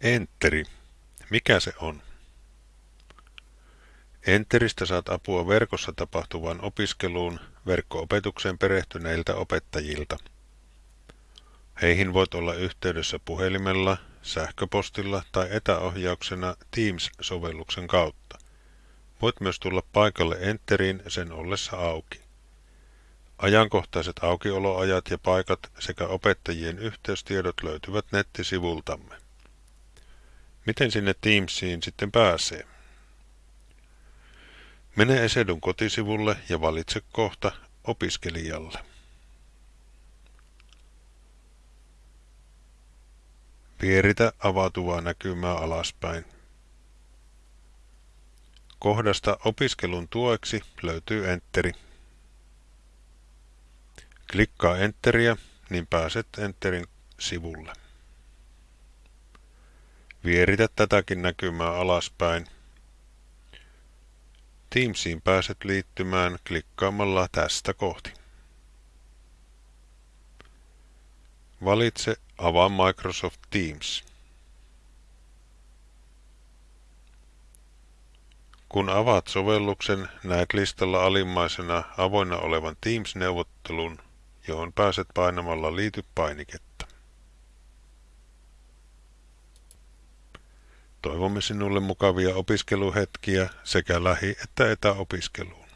Enteri. Mikä se on? Enteristä saat apua verkossa tapahtuvaan opiskeluun verkko-opetukseen perehtyneiltä opettajilta. Heihin voit olla yhteydessä puhelimella, sähköpostilla tai etäohjauksena Teams-sovelluksen kautta. Voit myös tulla paikalle Enteriin sen ollessa auki. Ajankohtaiset aukioloajat ja paikat sekä opettajien yhteystiedot löytyvät nettisivultamme. Miten sinne Teamsiin sitten pääsee? Mene Esedun kotisivulle ja valitse kohta opiskelijalle. Pieritä avautuvaa näkymää alaspäin. Kohdasta opiskelun tueksi löytyy Enteri. Klikkaa Enteriä, niin pääset Enterin sivulle. Vieritä tätäkin näkymää alaspäin. Teamsiin pääset liittymään klikkaamalla tästä kohti. Valitse Avaa Microsoft Teams. Kun avaat sovelluksen, näet listalla alimmaisena avoinna olevan Teams-neuvottelun, johon pääset painamalla Liity-painiketta. Toivomme sinulle mukavia opiskeluhetkiä sekä lähi- että etäopiskeluun.